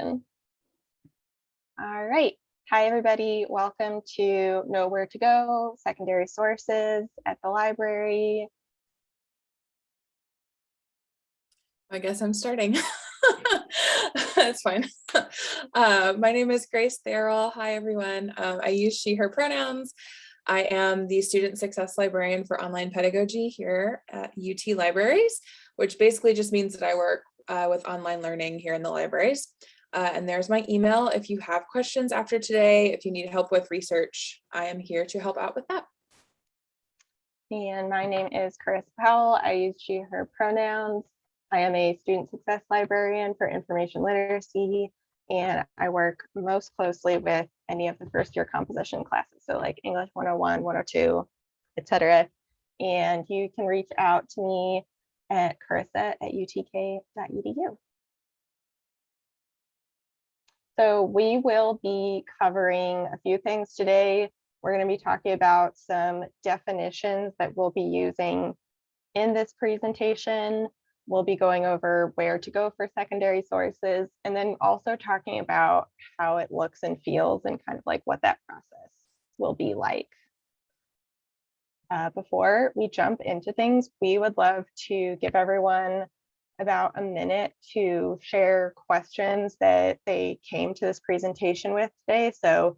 All right. Hi, everybody. Welcome to Know Where to Go, Secondary Sources at the library. I guess I'm starting. That's fine. Uh, my name is Grace Therrell. Hi, everyone. Um, I use she, her pronouns. I am the student success librarian for online pedagogy here at UT Libraries, which basically just means that I work uh, with online learning here in the libraries. Uh, and there's my email. If you have questions after today, if you need help with research, I am here to help out with that. And my name is Carissa Powell. I use she, her pronouns. I am a student success librarian for information literacy, and I work most closely with any of the first year composition classes. So like English 101, 102, etc. And you can reach out to me at carissa at utk.edu. So we will be covering a few things today. We're going to be talking about some definitions that we'll be using in this presentation. We'll be going over where to go for secondary sources and then also talking about how it looks and feels and kind of like what that process will be like. Uh, before we jump into things, we would love to give everyone about a minute to share questions that they came to this presentation with today. So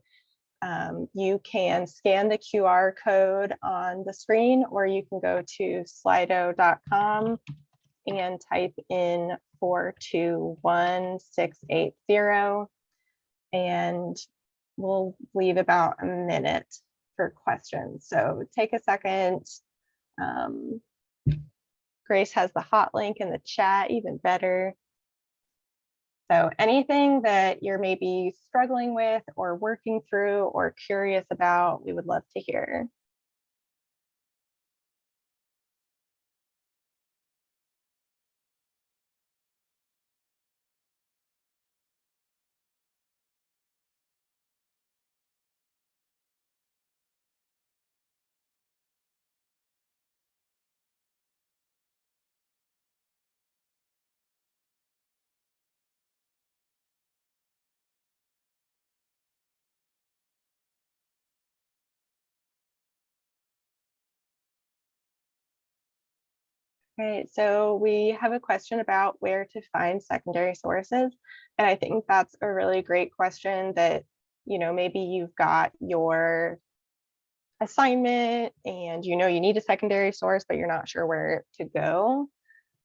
um, you can scan the QR code on the screen or you can go to slido.com and type in 421680 and we'll leave about a minute for questions. So take a second. Um, Grace has the hot link in the chat, even better. So anything that you're maybe struggling with or working through or curious about, we would love to hear. Right, so we have a question about where to find secondary sources. And I think that's a really great question that, you know, maybe you've got your assignment and you know you need a secondary source, but you're not sure where to go.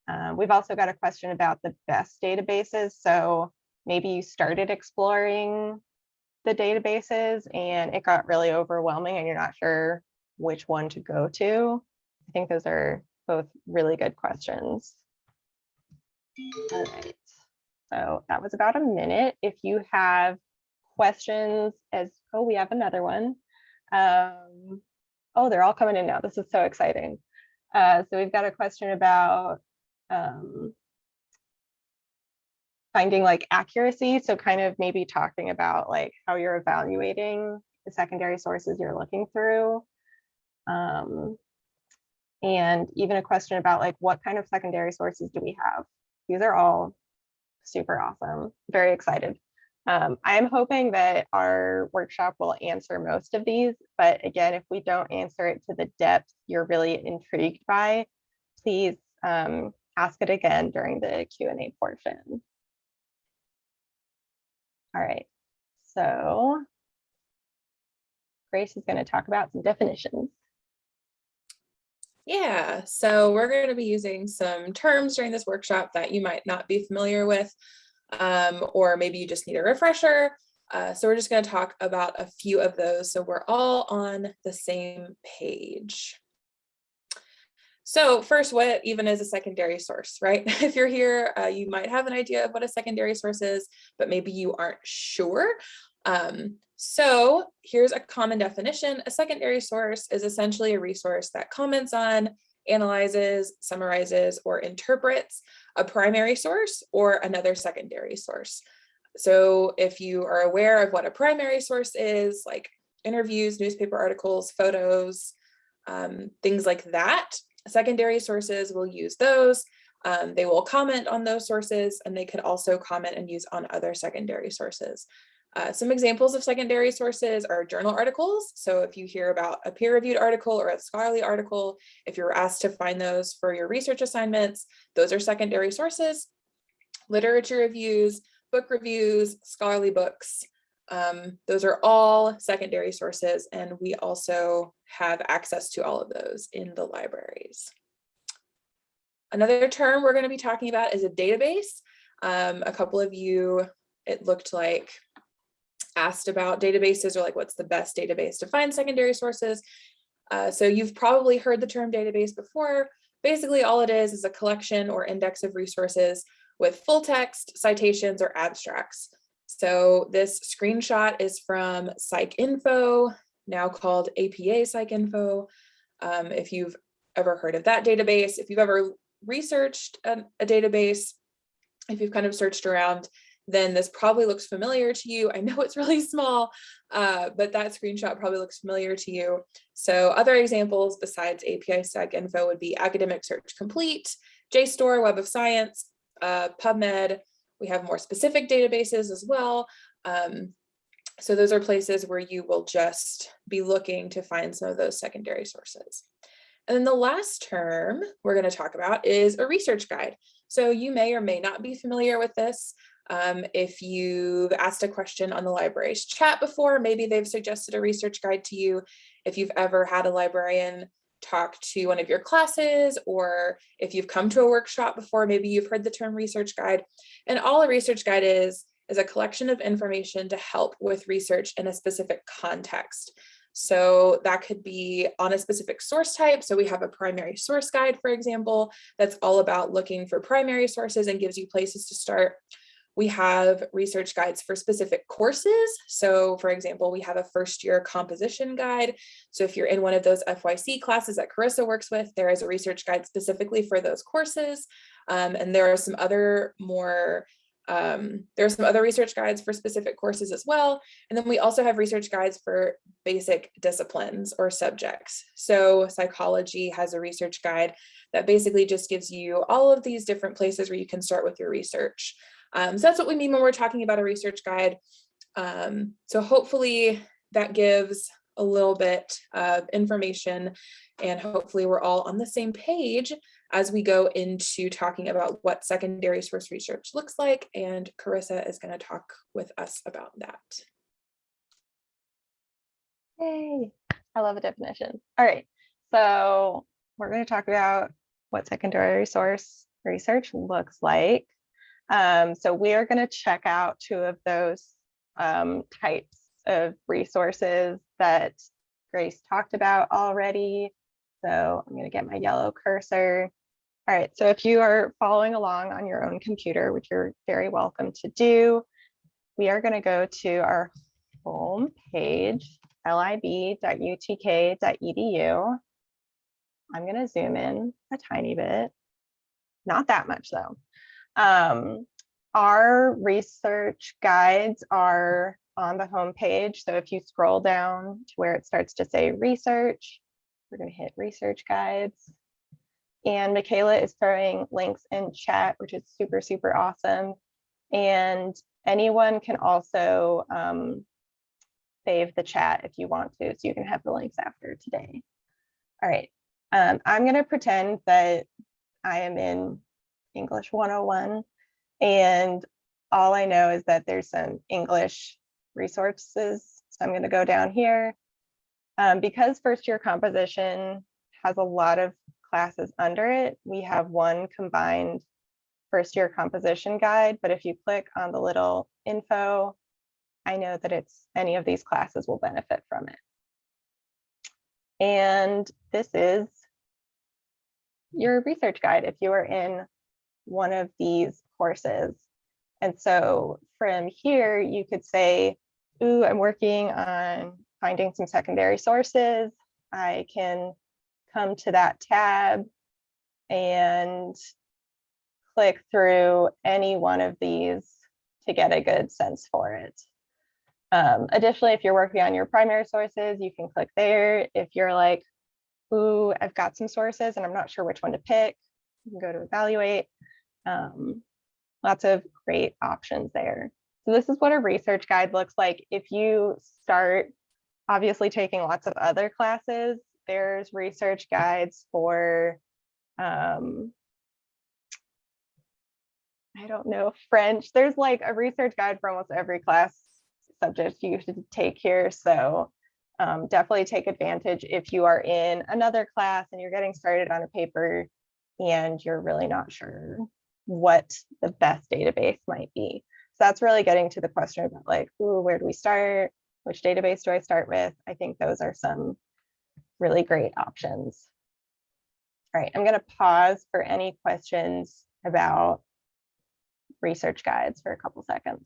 Um, we've also got a question about the best databases. So maybe you started exploring the databases and it got really overwhelming and you're not sure which one to go to. I think those are both really good questions. All right, so that was about a minute. If you have questions as, oh, we have another one. Um, oh, they're all coming in now. This is so exciting. Uh, so we've got a question about um, finding like accuracy. So kind of maybe talking about like how you're evaluating the secondary sources you're looking through. Um, and even a question about like what kind of secondary sources do we have? These are all super awesome. Very excited. Um, I'm hoping that our workshop will answer most of these, but again, if we don't answer it to the depth you're really intrigued by, please um, ask it again during the Q&A portion. All right, so Grace is going to talk about some definitions. Yeah, so we're going to be using some terms during this workshop that you might not be familiar with, um, or maybe you just need a refresher. Uh, so we're just going to talk about a few of those so we're all on the same page. So first, what even is a secondary source, right? If you're here, uh, you might have an idea of what a secondary source is, but maybe you aren't sure. Um, so here's a common definition. A secondary source is essentially a resource that comments on, analyzes, summarizes, or interprets a primary source or another secondary source. So if you are aware of what a primary source is, like interviews, newspaper articles, photos, um, things like that, secondary sources will use those. Um, they will comment on those sources and they could also comment and use on other secondary sources. Uh, some examples of secondary sources are journal articles. So if you hear about a peer-reviewed article or a scholarly article, if you're asked to find those for your research assignments, those are secondary sources. Literature reviews, book reviews, scholarly books, um, those are all secondary sources and we also have access to all of those in the libraries. Another term we're going to be talking about is a database. Um, a couple of you, it looked like, asked about databases or like what's the best database to find secondary sources. Uh, so you've probably heard the term database before. Basically, all it is is a collection or index of resources with full text, citations, or abstracts. So this screenshot is from PsycInfo, now called APA PsycInfo. Um, if you've ever heard of that database, if you've ever researched a, a database, if you've kind of searched around, then this probably looks familiar to you. I know it's really small, uh, but that screenshot probably looks familiar to you. So other examples besides APA PsycInfo would be Academic Search Complete, JSTOR, Web of Science, uh, PubMed. We have more specific databases as well. Um, so those are places where you will just be looking to find some of those secondary sources. And then the last term we're going to talk about is a research guide. So you may or may not be familiar with this. Um, if you've asked a question on the library's chat before, maybe they've suggested a research guide to you. If you've ever had a librarian talk to one of your classes, or if you've come to a workshop before, maybe you've heard the term research guide. And all a research guide is, is a collection of information to help with research in a specific context. So that could be on a specific source type. So we have a primary source guide, for example, that's all about looking for primary sources and gives you places to start. We have research guides for specific courses. So for example, we have a first year composition guide. So if you're in one of those FYC classes that Carissa works with, there is a research guide specifically for those courses. Um, and there are some other more um, there are some other research guides for specific courses as well. And then we also have research guides for basic disciplines or subjects. So psychology has a research guide that basically just gives you all of these different places where you can start with your research. Um, so that's what we mean when we're talking about a research guide. Um, so hopefully that gives a little bit of information and hopefully we're all on the same page as we go into talking about what secondary source research looks like and Carissa is going to talk with us about that. Yay, I love a definition. All right, so we're going to talk about what secondary source research looks like. Um, so we are going to check out two of those um, types of resources that Grace talked about already. So I'm going to get my yellow cursor. All right, so if you are following along on your own computer, which you're very welcome to do, we are going to go to our home page, lib.utk.edu. I'm going to zoom in a tiny bit, not that much though. Um, our research guides are on the home page. So if you scroll down to where it starts to say research, we're going to hit research guides. And Michaela is throwing links in chat, which is super, super awesome. And anyone can also um, save the chat if you want to, so you can have the links after today. All right, um, I'm going to pretend that I am in English 101 and all I know is that there's some English resources. So I'm going to go down here. Um, because first year composition has a lot of classes under it, we have one combined first year composition guide. But if you click on the little info, I know that it's any of these classes will benefit from it. And this is your research guide if you are in one of these courses. And so from here, you could say, ooh, I'm working on finding some secondary sources. I can come to that tab and click through any one of these to get a good sense for it. Um, additionally, if you're working on your primary sources, you can click there. If you're like, ooh, I've got some sources and I'm not sure which one to pick, You can go to evaluate. Um, lots of great options there. So this is what a research guide looks like. If you start obviously taking lots of other classes, there's research guides for um, I don't know, French. There's like a research guide for almost every class subject you should take here. So um, definitely take advantage if you are in another class and you're getting started on a paper and you're really not sure what the best database might be. So that's really getting to the question about like, ooh, where do we start? Which database do I start with? I think those are some really great options. All right, I'm going to pause for any questions about research guides for a couple seconds.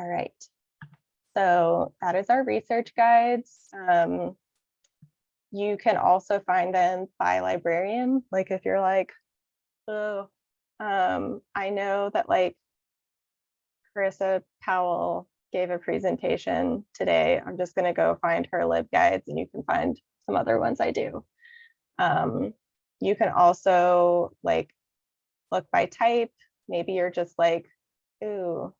All right. So that is our research guides. Um, you can also find them by librarian. Like if you're like, oh, um, I know that like Carissa Powell gave a presentation today. I'm just gonna go find her LibGuides and you can find some other ones I do. Um, you can also like look by type. Maybe you're just like, ooh,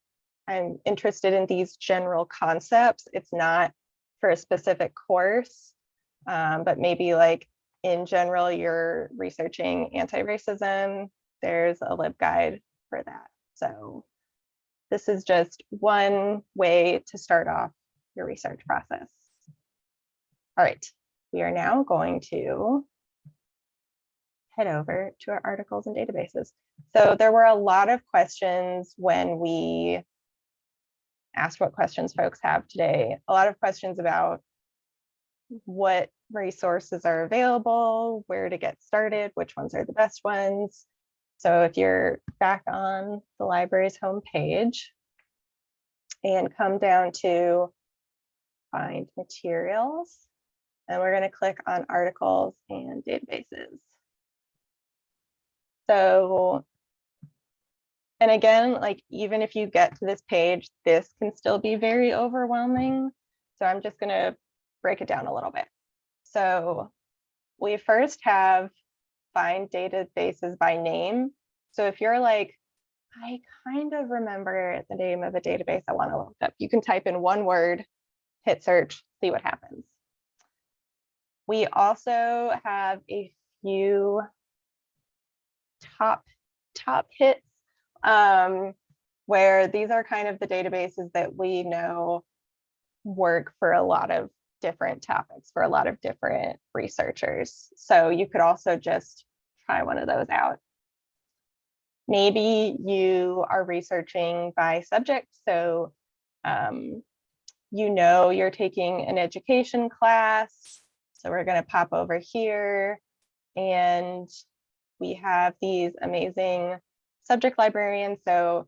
I'm interested in these general concepts. It's not for a specific course, um, but maybe like in general, you're researching anti-racism. There's a LibGuide for that. So this is just one way to start off your research process. All right, we are now going to head over to our articles and databases. So there were a lot of questions when we asked what questions folks have today. A lot of questions about what resources are available, where to get started, which ones are the best ones. So if you're back on the library's homepage and come down to find materials, and we're going to click on articles and databases. So, and again, like even if you get to this page, this can still be very overwhelming. So I'm just going to break it down a little bit. So we first have find databases by name. So if you're like, I kind of remember the name of a database I want to look up, you can type in one word, hit search, see what happens. We also have a few top top hits um, where these are kind of the databases that we know work for a lot of different topics for a lot of different researchers. So you could also just try one of those out. Maybe you are researching by subject. So um, you know you're taking an education class. So we're going to pop over here and we have these amazing subject librarian. So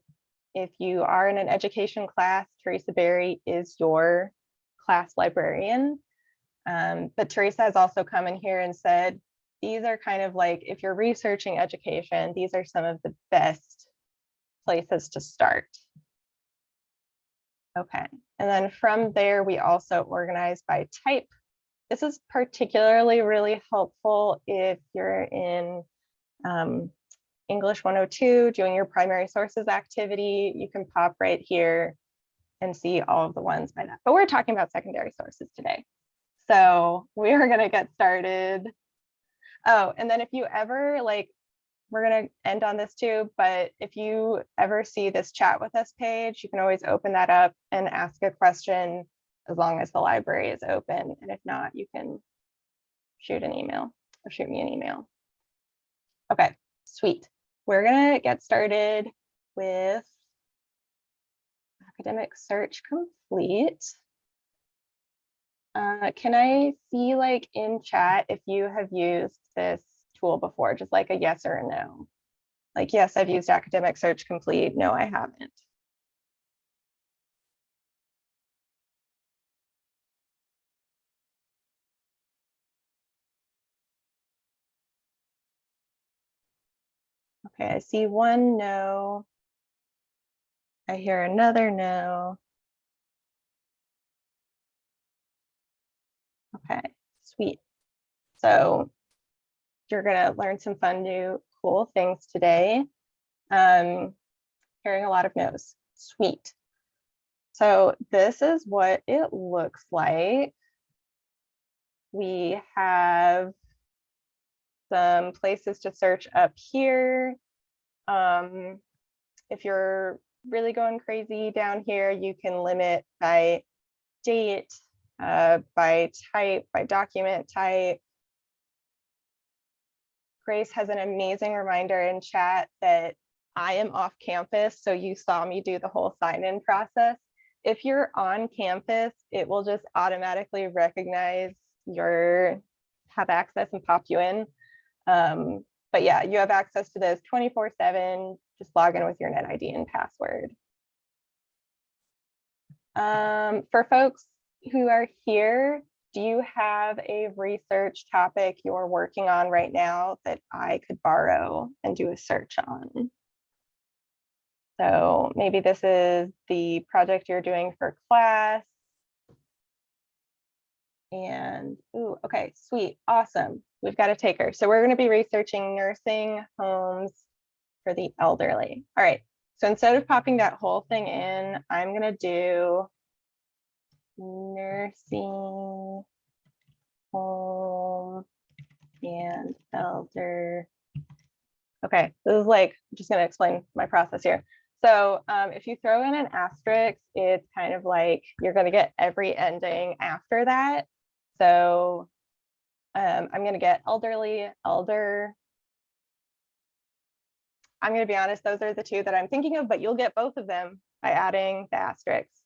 if you are in an education class, Teresa Berry is your class librarian. Um, but Teresa has also come in here and said, these are kind of like, if you're researching education, these are some of the best places to start. Okay, and then from there, we also organize by type. This is particularly really helpful if you're in um, English 102, doing your primary sources activity, you can pop right here and see all of the ones by that. But we're talking about secondary sources today. So we are going to get started. Oh, and then if you ever like, we're going to end on this too, but if you ever see this chat with us page, you can always open that up and ask a question as long as the library is open. And if not, you can shoot an email or shoot me an email. Okay, sweet. We're going to get started with academic search complete. Uh, can I see like in chat if you have used this tool before, just like a yes or a no? Like, yes, I've used academic search complete. No, I haven't. Okay, I see one no. I hear another no. Okay, sweet. So you're gonna learn some fun new cool things today. Um, hearing a lot of no's, sweet. So this is what it looks like. We have some places to search up here. Um, if you're really going crazy down here, you can limit by date, uh, by type, by document type. Grace has an amazing reminder in chat that I am off campus, so you saw me do the whole sign-in process. If you're on campus, it will just automatically recognize your have access and pop you in. Um, but yeah, you have access to this 24 seven, just log in with your net ID and password. Um, for folks who are here, do you have a research topic you're working on right now that I could borrow and do a search on? So maybe this is the project you're doing for class. And, ooh, okay, sweet, awesome. We've got a taker. So we're gonna be researching nursing homes for the elderly. All right, so instead of popping that whole thing in, I'm gonna do nursing home and elder. Okay, this is like, I'm just gonna explain my process here. So um, if you throw in an asterisk, it's kind of like you're gonna get every ending after that. So um, I'm gonna get elderly, elder. I'm gonna be honest, those are the two that I'm thinking of, but you'll get both of them by adding the asterisks.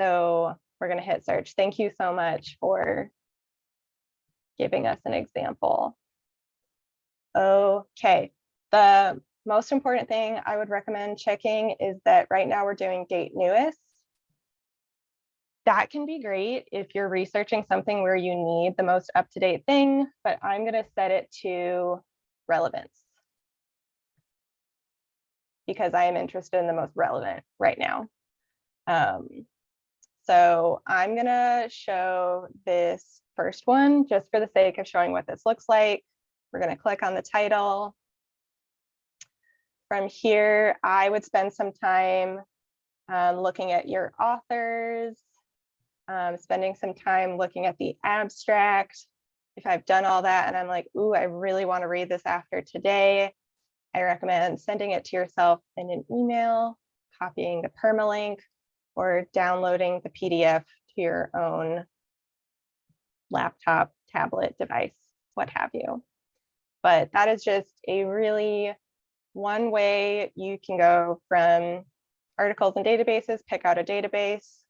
So we're gonna hit search. Thank you so much for giving us an example. Okay, the most important thing I would recommend checking is that right now we're doing date newest. That can be great if you're researching something where you need the most up-to-date thing, but I'm gonna set it to relevance. Because I am interested in the most relevant right now. Um, so I'm gonna show this first one just for the sake of showing what this looks like. We're gonna click on the title. From here, I would spend some time um, looking at your authors, um, spending some time looking at the abstract. If I've done all that and I'm like, ooh, I really want to read this after today, I recommend sending it to yourself in an email, copying the permalink, or downloading the PDF to your own laptop, tablet, device, what have you. But that is just a really one way you can go from articles and databases, pick out a database,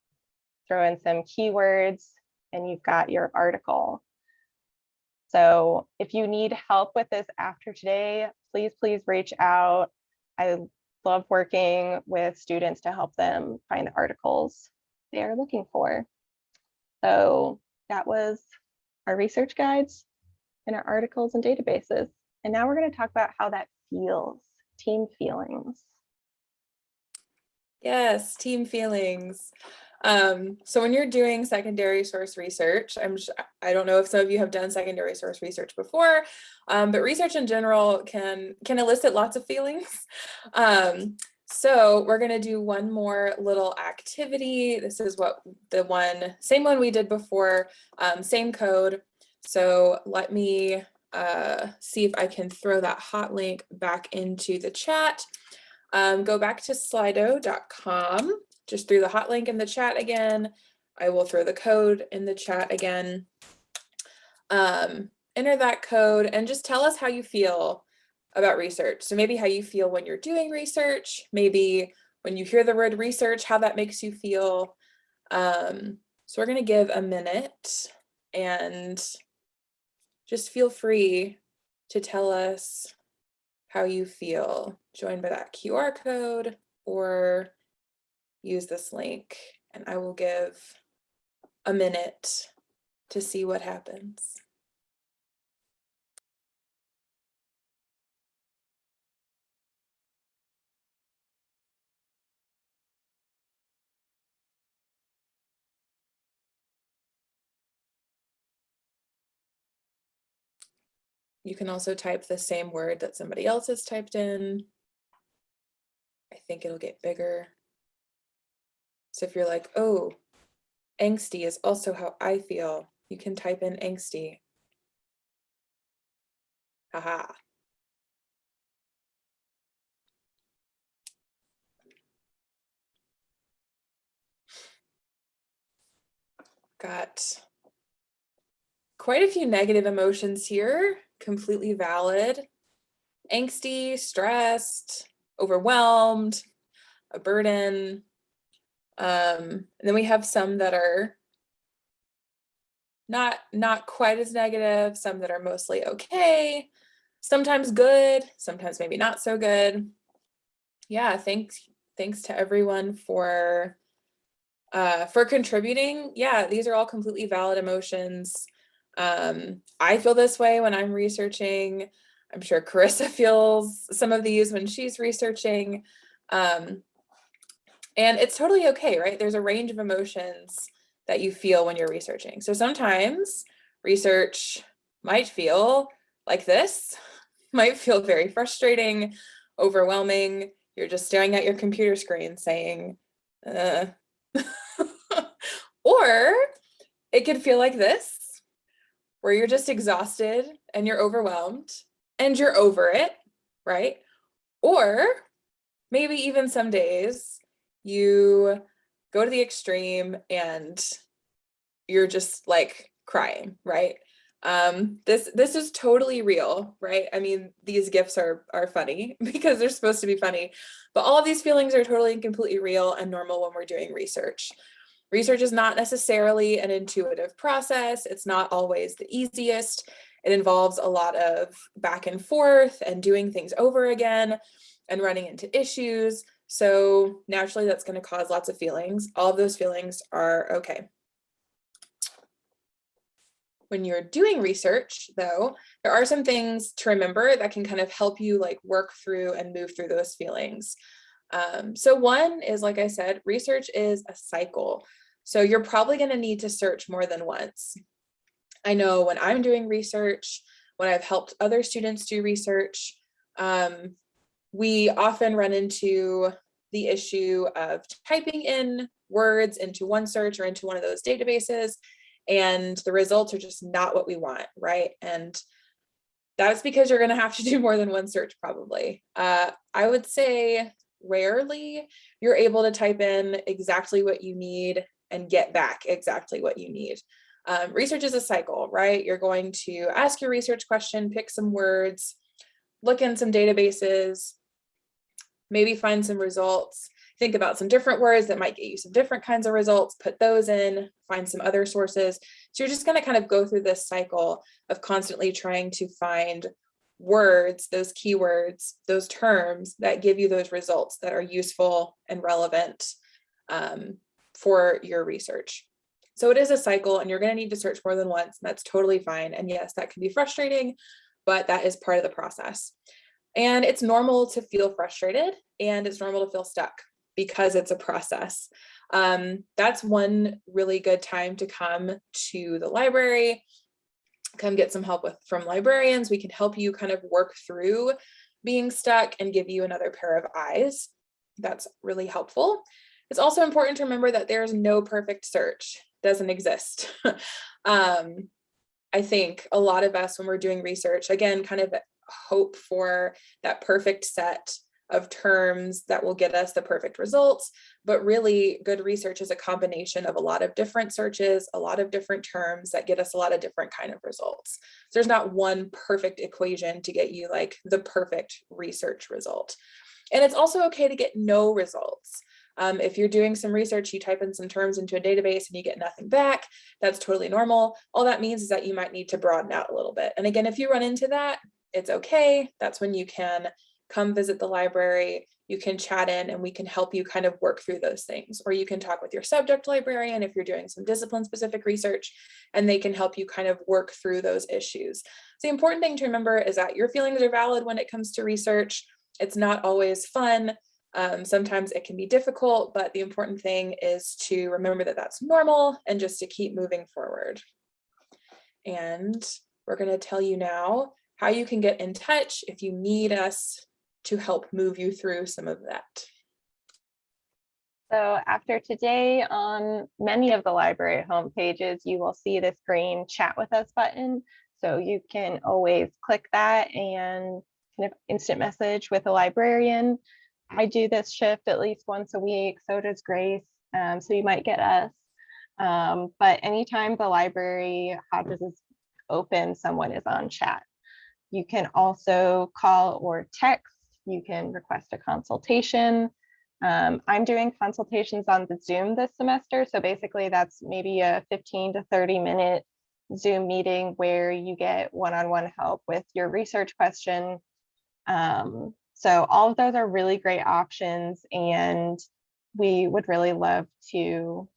throw in some keywords, and you've got your article. So if you need help with this after today, please, please reach out. I love working with students to help them find the articles they are looking for. So that was our research guides and our articles and databases. And now we're going to talk about how that feels, team feelings. Yes, team feelings. Um, so when you're doing secondary source research, I'm just, I don't know if some of you have done secondary source research before, um, but research in general can can elicit lots of feelings. Um, so we're gonna do one more little activity. This is what the one, same one we did before, um, same code. So let me uh, see if I can throw that hot link back into the chat. Um, go back to slido.com just through the hot link in the chat again. I will throw the code in the chat again. Um, enter that code and just tell us how you feel about research. So maybe how you feel when you're doing research, maybe when you hear the word research, how that makes you feel. Um, so we're gonna give a minute and just feel free to tell us how you feel. joined by that QR code or use this link and I will give a minute to see what happens. You can also type the same word that somebody else has typed in. I think it'll get bigger. So if you're like, oh, angsty is also how I feel, you can type in angsty. Haha. Got quite a few negative emotions here, completely valid. Angsty, stressed, overwhelmed, a burden. Um, and then we have some that are not not quite as negative, some that are mostly okay, sometimes good, sometimes maybe not so good. Yeah, thanks thanks to everyone for uh, for contributing. Yeah, these are all completely valid emotions. Um, I feel this way when I'm researching. I'm sure Carissa feels some of these when she's researching. Um, and it's totally okay, right? There's a range of emotions that you feel when you're researching. So sometimes research might feel like this, might feel very frustrating, overwhelming. You're just staring at your computer screen saying, uh. or it could feel like this, where you're just exhausted and you're overwhelmed and you're over it, right? Or maybe even some days you go to the extreme and you're just like crying, right? Um, this this is totally real, right? I mean, these GIFs are are funny because they're supposed to be funny, but all of these feelings are totally and completely real and normal when we're doing research. Research is not necessarily an intuitive process. It's not always the easiest. It involves a lot of back and forth and doing things over again and running into issues. So naturally that's going to cause lots of feelings. All of those feelings are okay. When you're doing research though, there are some things to remember that can kind of help you like work through and move through those feelings. Um, so one is, like I said, research is a cycle. So you're probably going to need to search more than once. I know when I'm doing research, when I've helped other students do research, um, we often run into the issue of typing in words into one search or into one of those databases, and the results are just not what we want, right? And that's because you're going to have to do more than one search probably. Uh, I would say rarely you're able to type in exactly what you need and get back exactly what you need. Um, research is a cycle, right? You're going to ask your research question, pick some words, look in some databases, maybe find some results, think about some different words that might get you some different kinds of results, put those in, find some other sources. So you're just going to kind of go through this cycle of constantly trying to find words, those keywords, those terms that give you those results that are useful and relevant um, for your research. So it is a cycle and you're going to need to search more than once and that's totally fine. And yes, that can be frustrating, but that is part of the process. And it's normal to feel frustrated and it's normal to feel stuck because it's a process. Um, that's one really good time to come to the library, come get some help with from librarians. We can help you kind of work through being stuck and give you another pair of eyes. That's really helpful. It's also important to remember that there's no perfect search, doesn't exist. um, I think a lot of us when we're doing research, again, kind of hope for that perfect set of terms that will get us the perfect results. But really good research is a combination of a lot of different searches, a lot of different terms that get us a lot of different kind of results. So there's not one perfect equation to get you like the perfect research result. And it's also okay to get no results. Um, if you're doing some research, you type in some terms into a database and you get nothing back, that's totally normal. All that means is that you might need to broaden out a little bit. And again, if you run into that, it's okay. That's when you can come visit the library, you can chat in and we can help you kind of work through those things. Or you can talk with your subject librarian if you're doing some discipline specific research and they can help you kind of work through those issues. The important thing to remember is that your feelings are valid when it comes to research. It's not always fun. Um, sometimes it can be difficult, but the important thing is to remember that that's normal and just to keep moving forward. And we're going to tell you now how you can get in touch if you need us to help move you through some of that. So after today, on many of the library homepages, you will see this green chat with us button. So you can always click that and kind of instant message with a librarian. I do this shift at least once a week, so does Grace. Um, so you might get us. Um, but anytime the library Hodges is open, someone is on chat. You can also call or text. You can request a consultation. Um, I'm doing consultations on the Zoom this semester. So basically that's maybe a 15 to 30 minute Zoom meeting where you get one-on-one help with your research question. Um, so all of those are really great options and we would really love to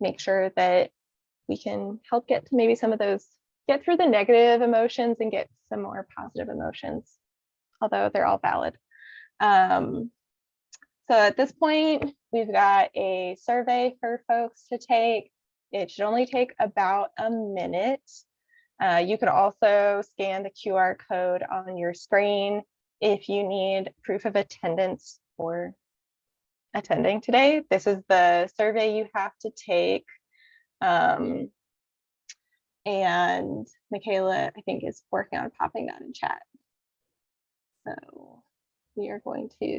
make sure that we can help get to maybe some of those, get through the negative emotions and get some more positive emotions, although they're all valid. Um, so at this point, we've got a survey for folks to take. It should only take about a minute. Uh, you could also scan the QR code on your screen if you need proof of attendance for attending today. This is the survey you have to take. Um, and Michaela, I think, is working on popping that in chat. So we are going to